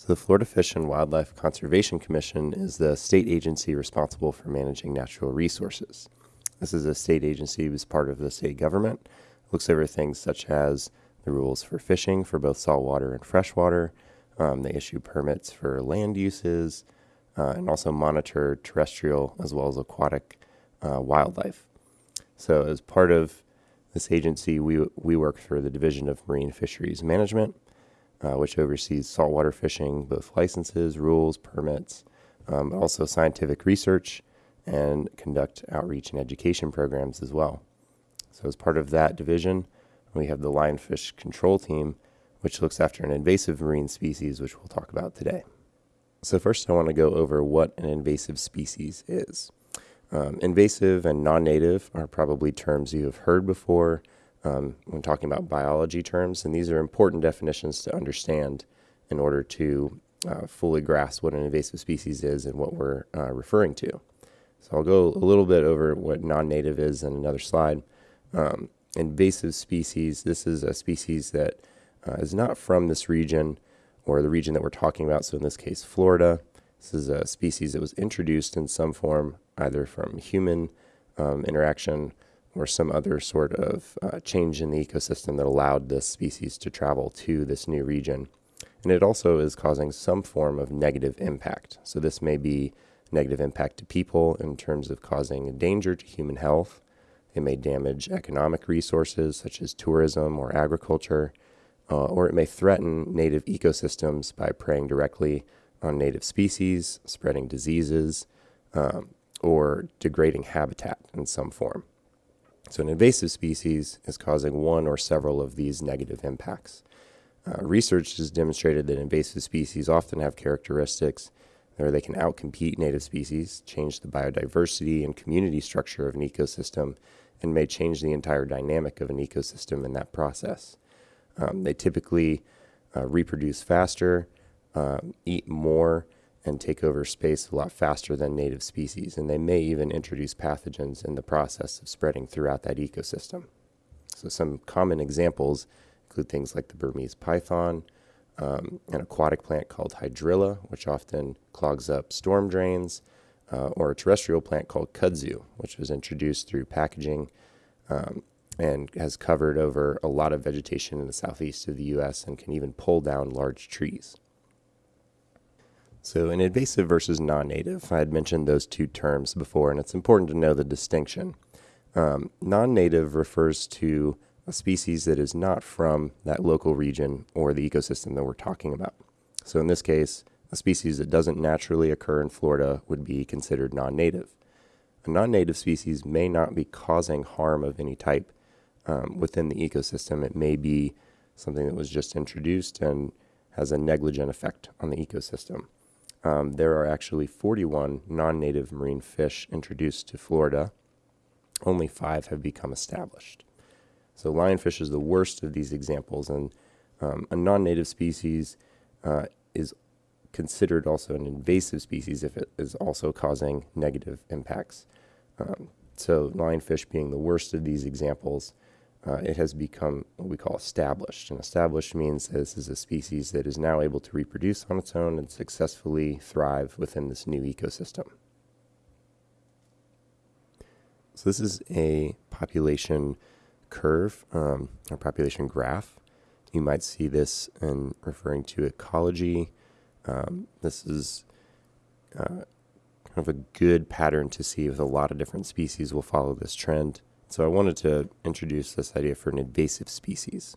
So, the Florida Fish and Wildlife Conservation Commission is the state agency responsible for managing natural resources. This is a state agency as part of the state government. It looks over things such as the rules for fishing for both saltwater and freshwater. Um, they issue permits for land uses uh, and also monitor terrestrial as well as aquatic uh, wildlife. So, as part of this agency, we, we work for the Division of Marine Fisheries Management uh, which oversees saltwater fishing, both licenses, rules, permits, um, also scientific research, and conduct outreach and education programs as well. So, as part of that division, we have the lionfish control team, which looks after an invasive marine species, which we'll talk about today. So, first, I want to go over what an invasive species is. Um, invasive and non native are probably terms you have heard before um, when talking about biology terms, and these are important definitions to understand in order to uh, fully grasp what an invasive species is and what we're uh, referring to. So I'll go a little bit over what non-native is in another slide. Um, invasive species, this is a species that uh, is not from this region or the region that we're talking about. So in this case, Florida. This is a species that was introduced in some form, either from human um, interaction or some other sort of uh, change in the ecosystem that allowed this species to travel to this new region. And it also is causing some form of negative impact. So, this may be negative impact to people in terms of causing a danger to human health. It may damage economic resources such as tourism or agriculture, uh, or it may threaten native ecosystems by preying directly on native species, spreading diseases, um, or degrading habitat in some form. So, an invasive species is causing one or several of these negative impacts. Uh, research has demonstrated that invasive species often have characteristics where they can outcompete native species, change the biodiversity and community structure of an ecosystem, and may change the entire dynamic of an ecosystem in that process. Um, they typically uh, reproduce faster, uh, eat more, and take over space a lot faster than native species, and they may even introduce pathogens in the process of spreading throughout that ecosystem. So, some common examples include things like the Burmese python, um, an aquatic plant called hydrilla, which often clogs up storm drains, uh, or a terrestrial plant called kudzu, which was introduced through packaging um, and has covered over a lot of vegetation in the southeast of the U.S. and can even pull down large trees. So, an invasive versus non native, I had mentioned those two terms before, and it's important to know the distinction. Um, non native refers to a species that is not from that local region or the ecosystem that we're talking about. So, in this case, a species that doesn't naturally occur in Florida would be considered non native. A non native species may not be causing harm of any type um, within the ecosystem. It may be something that was just introduced and has a negligent effect on the ecosystem um, there are actually 41 non native marine fish introduced to Florida. Only five have become established. So, lionfish is the worst of these examples, and um, a non native species uh, is considered also an invasive species if it is also causing negative impacts. Um, so, lionfish being the worst of these examples, uh, it has become what we call established. And established means this is a species that is now able to reproduce on its own and successfully thrive within this new ecosystem. So this is a population curve um, or population graph. You might see this in referring to ecology. Um, this is uh, kind of a good pattern to see with a lot of different species will follow this trend. So I wanted to introduce this idea for an invasive species.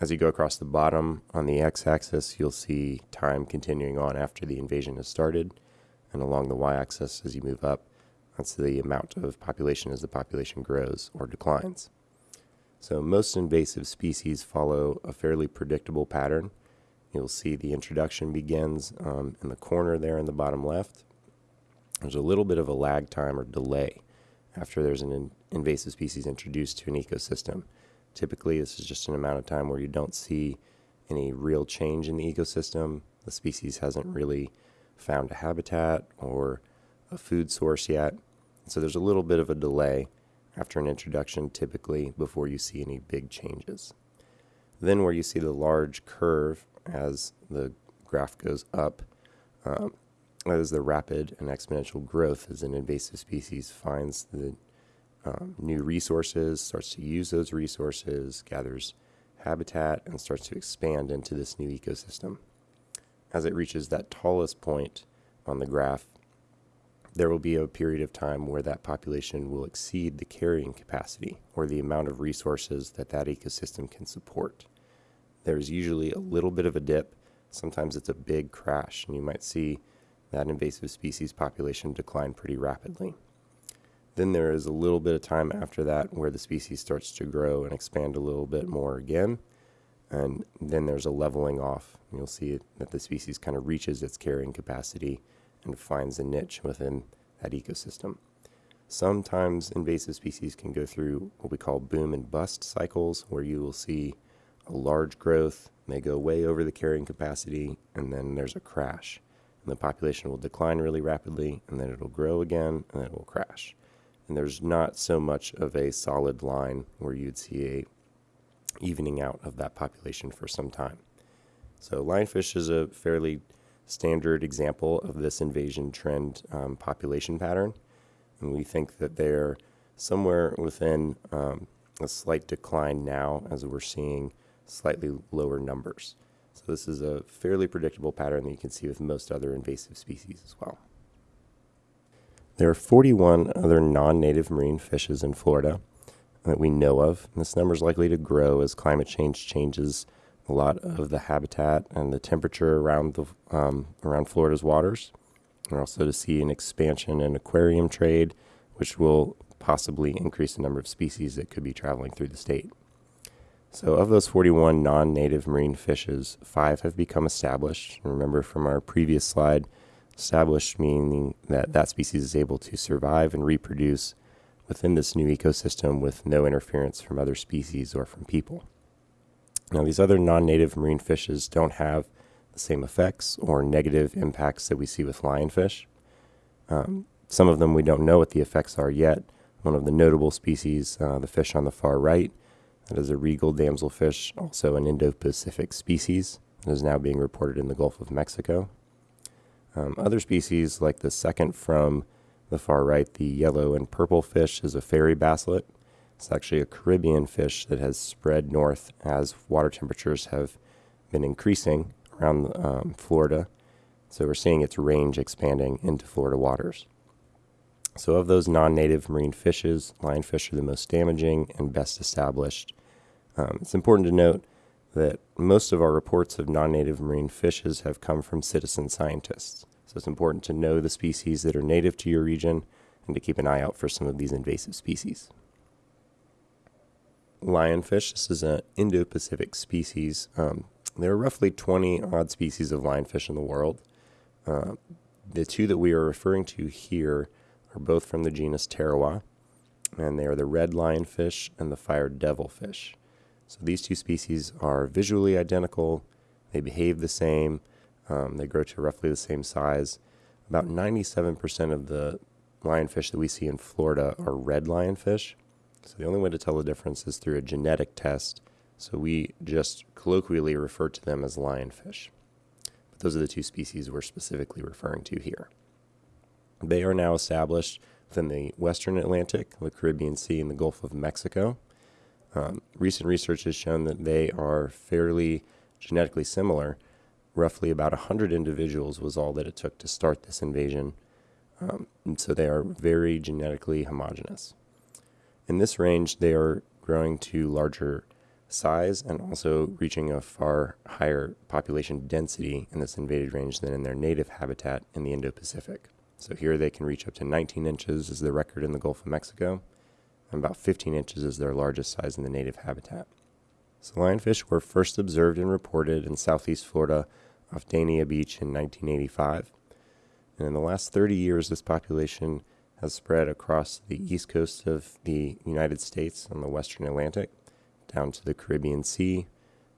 As you go across the bottom on the x-axis, you'll see time continuing on after the invasion has started, and along the y-axis as you move up, that's the amount of population as the population grows or declines. So most invasive species follow a fairly predictable pattern. You'll see the introduction begins um, in the corner there in the bottom left. There's a little bit of a lag time or delay after there's an in invasive species introduced to an ecosystem. Typically, this is just an amount of time where you don't see any real change in the ecosystem. The species hasn't really found a habitat or a food source yet. So there's a little bit of a delay after an introduction, typically, before you see any big changes. Then, where you see the large curve as the graph goes up um, as the rapid and exponential growth as an invasive species finds the um, new resources, starts to use those resources, gathers habitat, and starts to expand into this new ecosystem. As it reaches that tallest point on the graph, there will be a period of time where that population will exceed the carrying capacity or the amount of resources that that ecosystem can support. There's usually a little bit of a dip. Sometimes it's a big crash, and you might see that invasive species population decline pretty rapidly. Then there is a little bit of time after that where the species starts to grow and expand a little bit more again. And then there's a leveling off. You'll see that the species kind of reaches its carrying capacity and finds a niche within that ecosystem. Sometimes invasive species can go through what we call boom and bust cycles, where you will see a large growth, they go way over the carrying capacity, and then there's a crash. The population will decline really rapidly, and then it'll grow again, and then it will crash and there's not so much of a solid line where you'd see a evening out of that population for some time. So lionfish is a fairly standard example of this invasion trend um, population pattern, and we think that they're somewhere within um, a slight decline now as we're seeing slightly lower numbers. So this is a fairly predictable pattern that you can see with most other invasive species as well. There are 41 other non native marine fishes in Florida that we know of. And this number is likely to grow as climate change changes a lot of the habitat and the temperature around, the, um, around Florida's waters. And also to see an expansion in aquarium trade, which will possibly increase the number of species that could be traveling through the state. So, of those 41 non native marine fishes, five have become established. Remember from our previous slide, Established meaning that that species is able to survive and reproduce within this new ecosystem with no interference from other species or from people. Now, these other non native marine fishes don't have the same effects or negative impacts that we see with lionfish. Um, some of them we don't know what the effects are yet. One of the notable species, uh, the fish on the far right, that is a regal damselfish, also an Indo Pacific species, that is now being reported in the Gulf of Mexico. Um, other species, like the second from the far right, the yellow and purple fish, is a fairy basslet. It's actually a Caribbean fish that has spread north as water temperatures have been increasing around um, Florida. So we're seeing its range expanding into Florida waters. So, of those non native marine fishes, lionfish are the most damaging and best established. Um, it's important to note that most of our reports of non native marine fishes have come from citizen scientists. So it's important to know the species that are native to your region and to keep an eye out for some of these invasive species. Lionfish, this is an Indo Pacific species. Um, there are roughly 20 odd species of lionfish in the world. Uh, the two that we are referring to here are both from the genus Pterois, and they are the red lionfish and the fire devilfish. So these two species are visually identical, they behave the same, um, they grow to roughly the same size. About 97% of the lionfish that we see in Florida are red lionfish. So the only way to tell the difference is through a genetic test. So we just colloquially refer to them as lionfish. But those are the two species we're specifically referring to here. They are now established within the western Atlantic, the Caribbean Sea, and the Gulf of Mexico. Um, recent research has shown that they are fairly genetically similar. Roughly about 100 individuals was all that it took to start this invasion. Um, so they are very genetically homogeneous. In this range, they are growing to larger size and also reaching a far higher population density in this invaded range than in their native habitat in the Indo Pacific. So here they can reach up to 19 inches, is the record in the Gulf of Mexico and about 15 inches is their largest size in the native habitat. So lionfish were first observed and reported in southeast Florida off Dania Beach in 1985. And in the last 30 years, this population has spread across the east coast of the United States on the western Atlantic, down to the Caribbean Sea,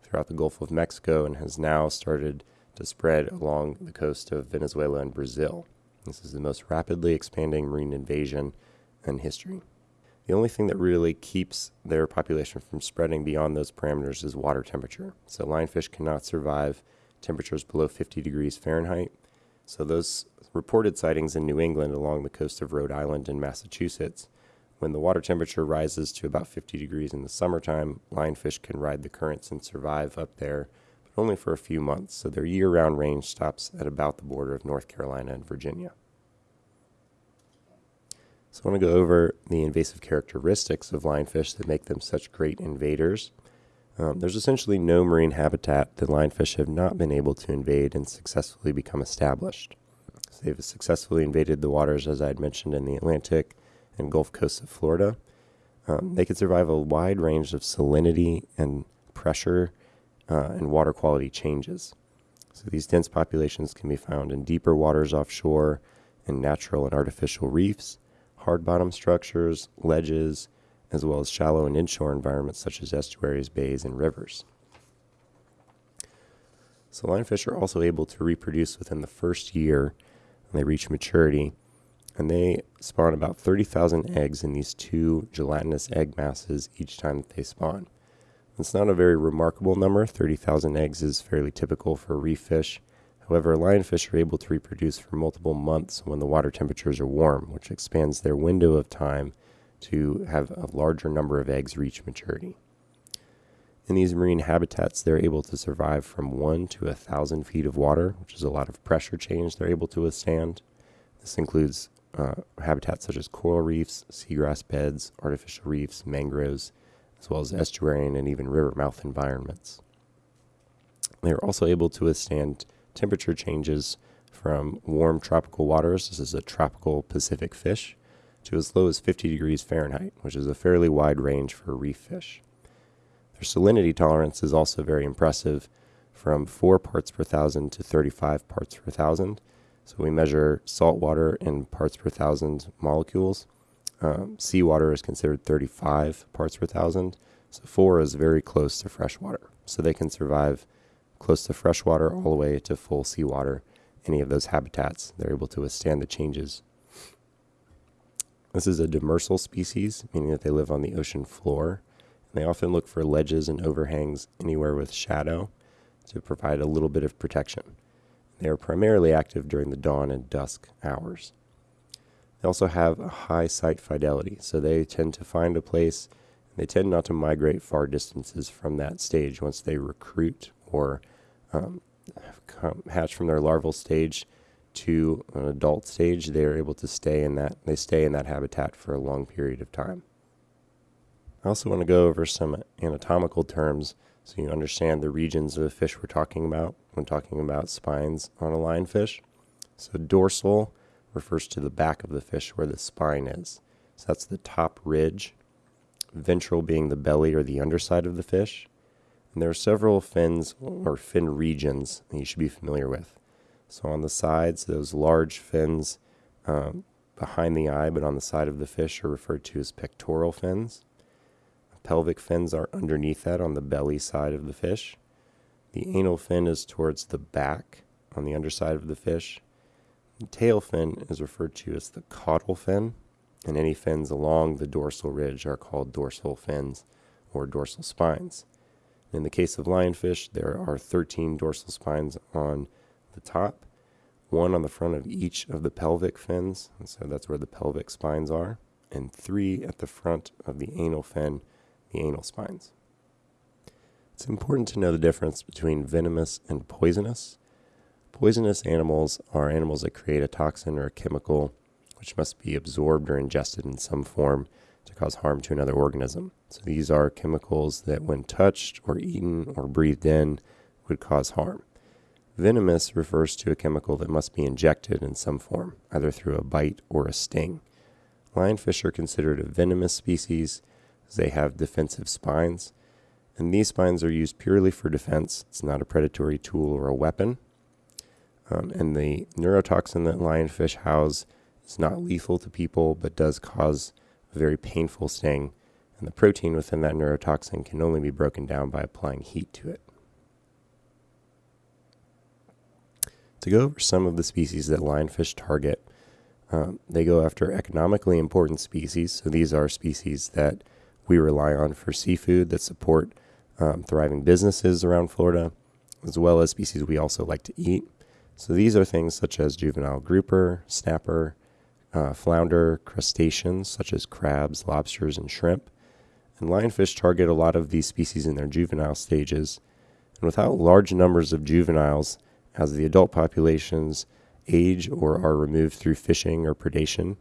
throughout the Gulf of Mexico, and has now started to spread along the coast of Venezuela and Brazil. This is the most rapidly expanding marine invasion in history. The only thing that really keeps their population from spreading beyond those parameters is water temperature. So lionfish cannot survive temperatures below 50 degrees Fahrenheit. So those reported sightings in New England along the coast of Rhode Island and Massachusetts, when the water temperature rises to about 50 degrees in the summertime, lionfish can ride the currents and survive up there, only for a few months. So their year round range stops at about the border of North Carolina and Virginia. So I want to go over the invasive characteristics of lionfish that make them such great invaders. Um, there's essentially no marine habitat that lionfish have not been able to invade and successfully become established. So they've successfully invaded the waters, as I had mentioned, in the Atlantic and Gulf coast of Florida. Um, they can survive a wide range of salinity and pressure uh, and water quality changes. So these dense populations can be found in deeper waters offshore, in natural and artificial reefs, hard bottom structures, ledges, as well as shallow and inshore environments such as estuaries, bays, and rivers. So lionfish are also able to reproduce within the first year when they reach maturity, and they spawn about 30,000 eggs in these two gelatinous egg masses each time that they spawn. It's not a very remarkable number. 30,000 eggs is fairly typical for reef fish. However, lionfish are able to reproduce for multiple months when the water temperatures are warm, which expands their window of time to have a larger number of eggs reach maturity. In these marine habitats, they're able to survive from one to a thousand feet of water, which is a lot of pressure change they're able to withstand. This includes uh, habitats such as coral reefs, seagrass beds, artificial reefs, mangroves, as well as estuarine and even river mouth environments. They are also able to withstand temperature changes from warm tropical waters. This is a tropical Pacific fish to as low as 50 degrees Fahrenheit, which is a fairly wide range for reef fish. Their salinity tolerance is also very impressive, from 4 parts per thousand to 35 parts per thousand. So we measure salt water in parts per thousand molecules. Um, seawater is considered 35 parts per thousand. So 4 is very close to freshwater. So they can survive close to freshwater all the way to full seawater. Any of those habitats, they're able to withstand the changes this is a demersal species, meaning that they live on the ocean floor. And they often look for ledges and overhangs anywhere with shadow to provide a little bit of protection. They are primarily active during the dawn and dusk hours. They also have a high site fidelity, so they tend to find a place. They tend not to migrate far distances from that stage once they recruit or um, hatch from their larval stage to an adult stage, they are able to stay in that they stay in that habitat for a long period of time. I also want to go over some anatomical terms so you understand the regions of the fish we're talking about when talking about spines on a lionfish. So dorsal refers to the back of the fish where the spine is. So that's the top ridge. Ventral being the belly or the underside of the fish. And there are several fins or fin regions that you should be familiar with. So on the sides, those large fins um, behind the eye, but on the side of the fish, are referred to as pectoral fins. Pelvic fins are underneath that on the belly side of the fish. The anal fin is towards the back on the underside of the fish. Tail fin is referred to as the caudal fin, and any fins along the dorsal ridge are called dorsal fins or dorsal spines. In the case of lionfish, there are 13 dorsal spines on the top, one on the front of each of the pelvic fins, and so that's where the pelvic spines are, and three at the front of the anal fin, the anal spines. It's important to know the difference between venomous and poisonous. Poisonous animals are animals that create a toxin or a chemical which must be absorbed or ingested in some form to cause harm to another organism. So these are chemicals that, when touched or eaten or breathed in, would cause harm. Venomous refers to a chemical that must be injected in some form, either through a bite or a sting. Lionfish are considered a venomous species as they have defensive spines, and these spines are used purely for defense. It's not a predatory tool or a weapon. Um, and the neurotoxin that lionfish house is not lethal to people, but does cause a very painful sting. And the protein within that neurotoxin can only be broken down by applying heat to it. To go over some of the species that lionfish target, um, they go after economically important species. So these are species that we rely on for seafood that support um, thriving businesses around Florida. as well as species we also like to eat. So these are things such as juvenile grouper, snapper, uh, flounder, crustaceans such as crabs, lobsters, and shrimp. And lionfish target a lot of these species in their juvenile stages. And without large numbers of juveniles, as the adult populations age or are removed through fishing or predation,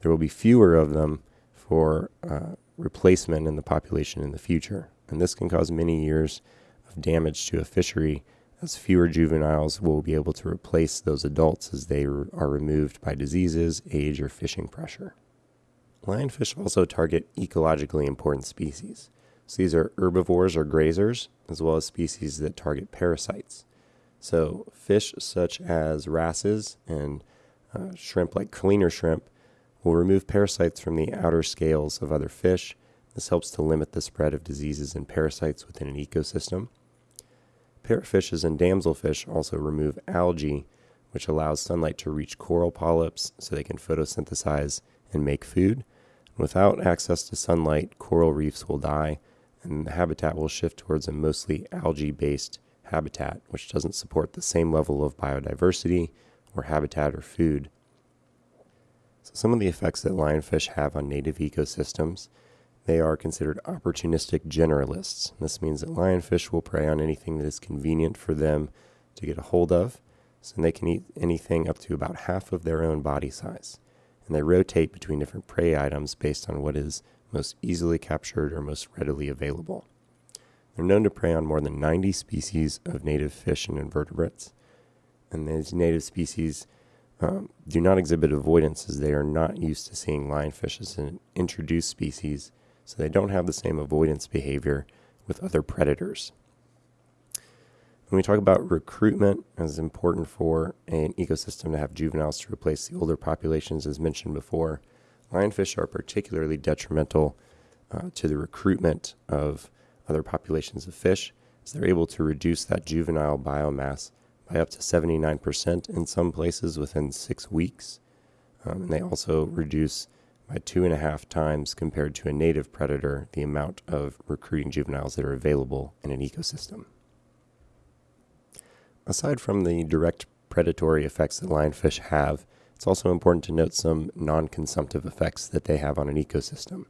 there will be fewer of them for uh, replacement in the population in the future. And this can cause many years of damage to a fishery as fewer juveniles will be able to replace those adults as they are removed by diseases, age, or fishing pressure. Lionfish also target ecologically important species. So these are herbivores or grazers, as well as species that target parasites. So fish such as wrasses and uh, shrimp like cleaner shrimp will remove parasites from the outer scales of other fish. This helps to limit the spread of diseases and parasites within an ecosystem. Parrotfishes and damselfish also remove algae, which allows sunlight to reach coral polyps so they can photosynthesize and make food. Without access to sunlight, coral reefs will die, and the habitat will shift towards a mostly algae based habitat, which doesn't support the same level of biodiversity or habitat or food. So, some of the effects that lionfish have on native ecosystems they are considered opportunistic generalists. This means that lionfish will prey on anything that is convenient for them to get a hold of, so they can eat anything up to about half of their own body size. And they rotate between different prey items based on what is most easily captured or most readily available. They're known to prey on more than 90 species of native fish and invertebrates. And these native species um, do not exhibit avoidance as they are not used to seeing lionfish as an introduced species so they don't have the same avoidance behavior with other predators. When we talk about recruitment, it's important for an ecosystem to have juveniles to replace the older populations, as mentioned before, lionfish are particularly detrimental uh, to the recruitment of other populations of fish, as they're able to reduce that juvenile biomass by up to 79% in some places within six weeks. Um, and they also reduce by two and a half times compared to a native predator the amount of recruiting juveniles that are available in an ecosystem. Aside from the direct predatory effects that lionfish have, it's also important to note some non consumptive effects that they have on an ecosystem.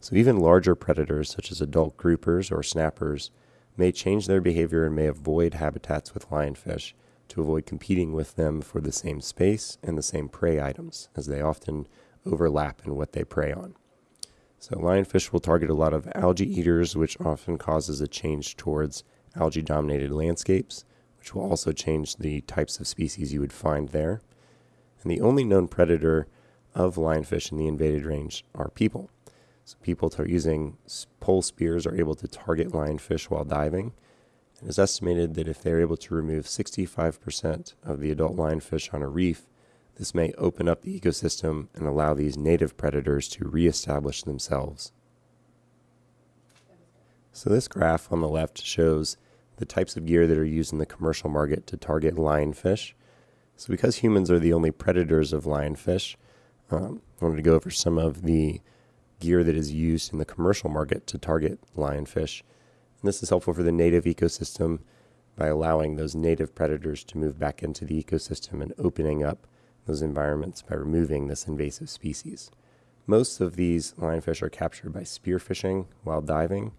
So, even larger predators, such as adult groupers or snappers, may change their behavior and may avoid habitats with lionfish to avoid competing with them for the same space and the same prey items, as they often overlap in what they prey on. So, lionfish will target a lot of algae eaters, which often causes a change towards algae dominated landscapes, which will also change the types of species you would find there. And the only known predator of lionfish in the invaded range are people. So, people using pole spears are able to target lionfish while diving. It is estimated that if they're able to remove 65% of the adult lionfish on a reef, this may open up the ecosystem and allow these native predators to reestablish themselves. So, this graph on the left shows the types of gear that are used in the commercial market to target lionfish. So, because humans are the only predators of lionfish, um, I wanted to go over some of the gear that is used in the commercial market to target lionfish. And this is helpful for the native ecosystem by allowing those native predators to move back into the ecosystem and opening up those environments by removing this invasive species. Most of these lionfish are captured by spearfishing while diving,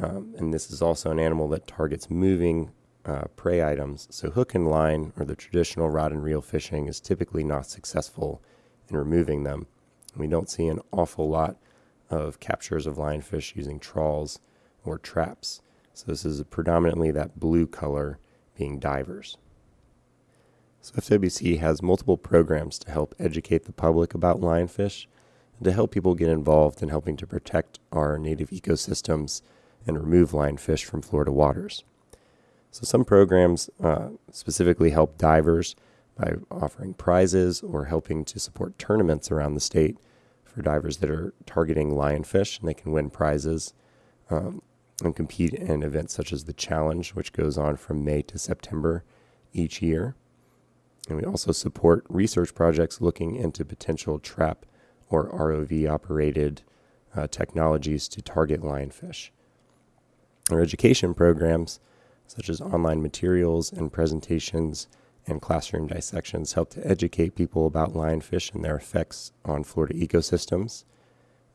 um, and this is also an animal that targets moving uh, prey items. So, hook and line, or the traditional rod and reel fishing, is typically not successful in removing them. We don't see an awful lot of captures of lionfish using trawls or traps. So, this is predominantly that blue color being divers. So FWC has multiple programs to help educate the public about lionfish and to help people get involved in helping to protect our native ecosystems and remove lionfish from Florida waters. So some programs uh, specifically help divers by offering prizes or helping to support tournaments around the state for divers that are targeting lionfish, and they can win prizes um, and compete in events such as the Challenge, which goes on from May to September each year. And we also support research projects looking into potential trap or ROV operated uh, technologies to target lionfish. Our education programs such as online materials and presentations and classroom dissections, help to educate people about lionfish and their effects on Florida ecosystems.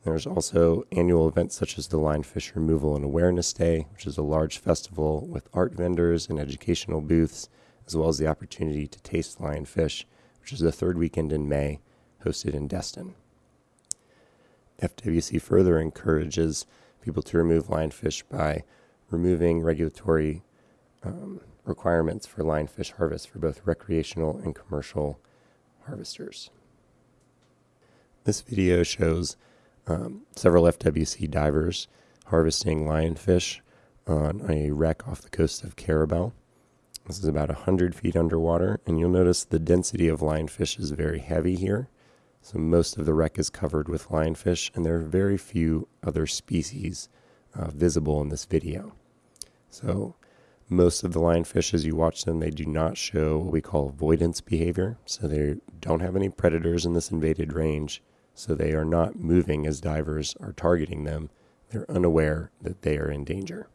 There's also annual events such as the Lionfish Removal and Awareness Day, which is a large festival with art vendors and educational booths, as well as the opportunity to taste lionfish, which is the third weekend in May, hosted in Destin. FWC further encourages people to remove lionfish by removing regulatory um, requirements for lionfish harvest for both recreational and commercial harvesters. This video shows um, several FWC divers harvesting lionfish on a wreck off the coast of Carrabelle. This is about 100 feet underwater, and you'll notice the density of lionfish is very heavy here. So most of the wreck is covered with lionfish, and there are very few other species uh, visible in this video. So most of the lionfish, as you watch them, they do not show what we call avoidance behavior. So they don't have any predators in this invaded range, so they are not moving as divers are targeting them. They're unaware that they are in danger.